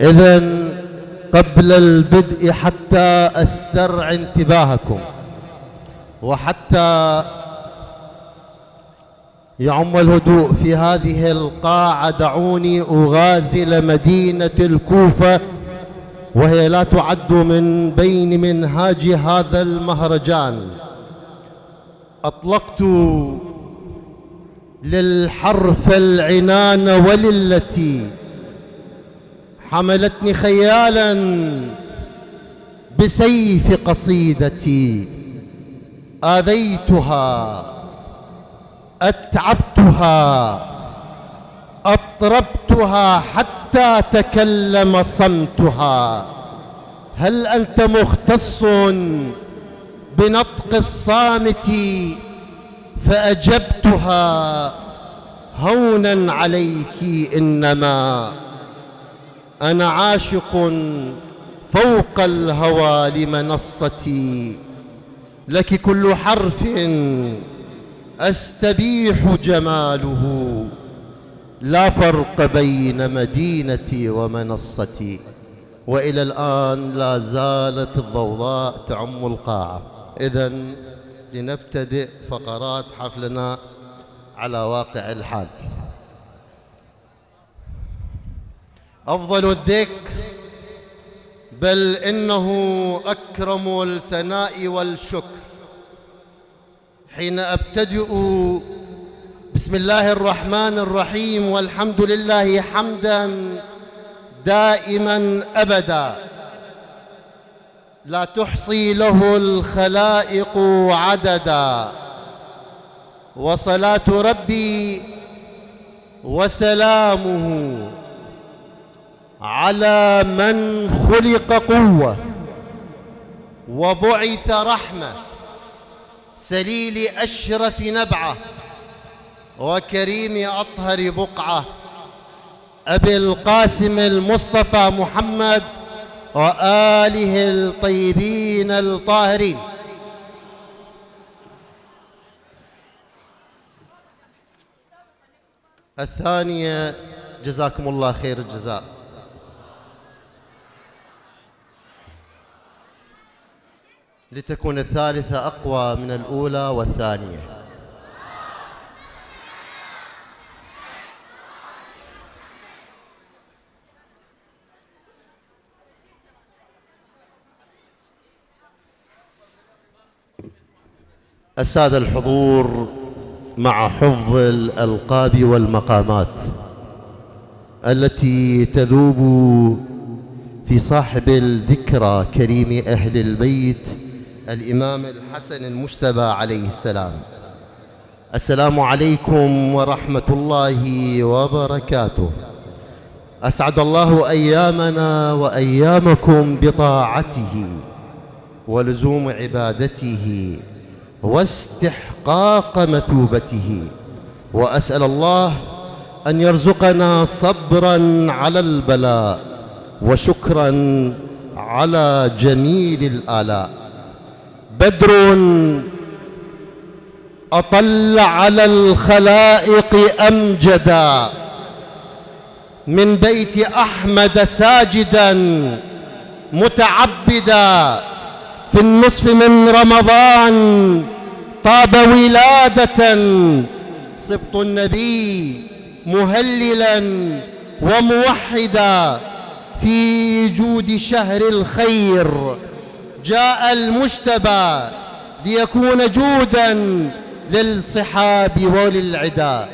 إذا قبل البدء حتى أسترع انتباهكم وحتى يعم الهدوء في هذه القاعة. دعوني أغازل مدينة الكوفة وهي لا تعد من بين منهاج هذا المهرجان. أطلقت للحرف العنان وللتي حملتني خيالا بسيف قصيدتي. آذيتها أتعبتها أطربتها حتى تكلم صمتها. هل أنت مختص بنطق الصامت فأجبتها؟ هونا عليك إنما. أنا عاشق فوق الهوى لمنصتي لك كل حرف أستبيح جماله. لا فرق بين مدينتي ومنصتي وإلى الآن لا زالت الضوضاء تعم القاعة. إذا لنبتدئ فقرات حفلنا على واقع الحال. أفضل الذكر بل إنه أكرم الثناء والشكر. حين أبتدئ بسم الله الرحمن الرحيم والحمد لله حمدا دائما أبدا. لا تحصي له الخلائق عددا. وصلاة ربي وسلامه. على من خلق قوة وبعث رحمة سليل أشرف نبعة وكريم أطهر بقعة أبي القاسم المصطفى محمد وآله الطيبين الطاهرين. الثانية جزاكم الله خير الجزاء. لتكون الثالثة أقوى من الأولى والثانية. السادة الحضور مع حفظ الألقاب والمقامات التي تذوب في صاحب الذكرى كريم أهل البيت الإمام الحسن المجتبى عليه السلام. السلام عليكم ورحمة الله وبركاته. أسعد الله أيامنا وأيامكم بطاعته ولزوم عبادته واستحقاق مثوبته. وأسأل الله أن يرزقنا صبرا على البلاء وشكرا على جميل الآلاء. بدر أطل على الخلائق أمجدا من بيت أحمد ساجدا متعبدا. في النصف من رمضان طاب ولادة. سبط النبي مهللا وموحدا في جود شهر الخير. جاء المجتبى ليكون جودا للصحاب وللعداء